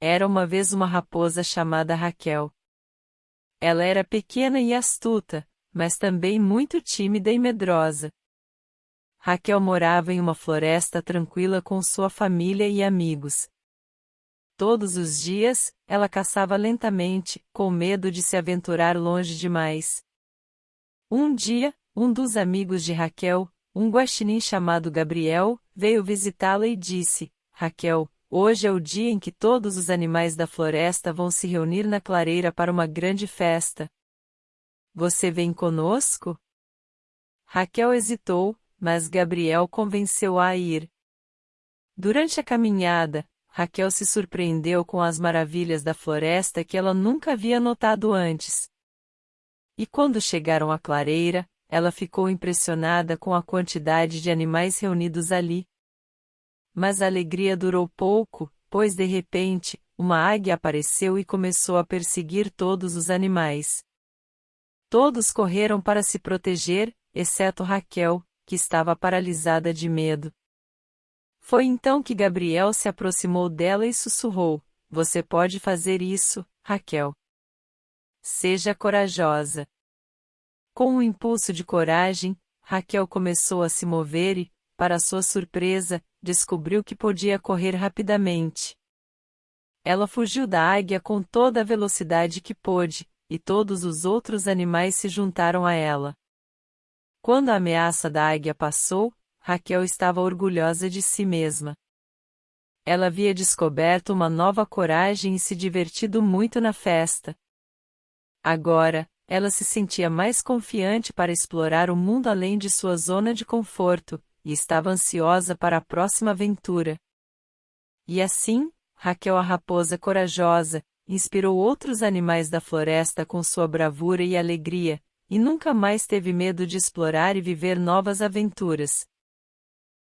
Era uma vez uma raposa chamada Raquel. Ela era pequena e astuta, mas também muito tímida e medrosa. Raquel morava em uma floresta tranquila com sua família e amigos. Todos os dias, ela caçava lentamente, com medo de se aventurar longe demais. Um dia, um dos amigos de Raquel, um guaxinim chamado Gabriel, veio visitá-la e disse: Raquel, hoje é o dia em que todos os animais da floresta vão se reunir na clareira para uma grande festa. Você vem conosco? Raquel hesitou, mas Gabriel convenceu-a a ir. Durante a caminhada, Raquel se surpreendeu com as maravilhas da floresta que ela nunca havia notado antes. E quando chegaram à clareira, ela ficou impressionada com a quantidade de animais reunidos ali. Mas a alegria durou pouco, pois de repente, uma águia apareceu e começou a perseguir todos os animais. Todos correram para se proteger, exceto Raquel, que estava paralisada de medo. Foi então que Gabriel se aproximou dela e sussurrou: Você pode fazer isso, Raquel. Seja corajosa. Com um impulso de coragem, Raquel começou a se mover e, para sua surpresa, descobriu que podia correr rapidamente. Ela fugiu da águia com toda a velocidade que pôde, e todos os outros animais se juntaram a ela. Quando a ameaça da águia passou, Raquel estava orgulhosa de si mesma. Ela havia descoberto uma nova coragem e se divertido muito na festa. Agora, ela se sentia mais confiante para explorar o mundo além de sua zona de conforto, e estava ansiosa para a próxima aventura. E assim, Raquel a raposa corajosa, inspirou outros animais da floresta com sua bravura e alegria, e nunca mais teve medo de explorar e viver novas aventuras.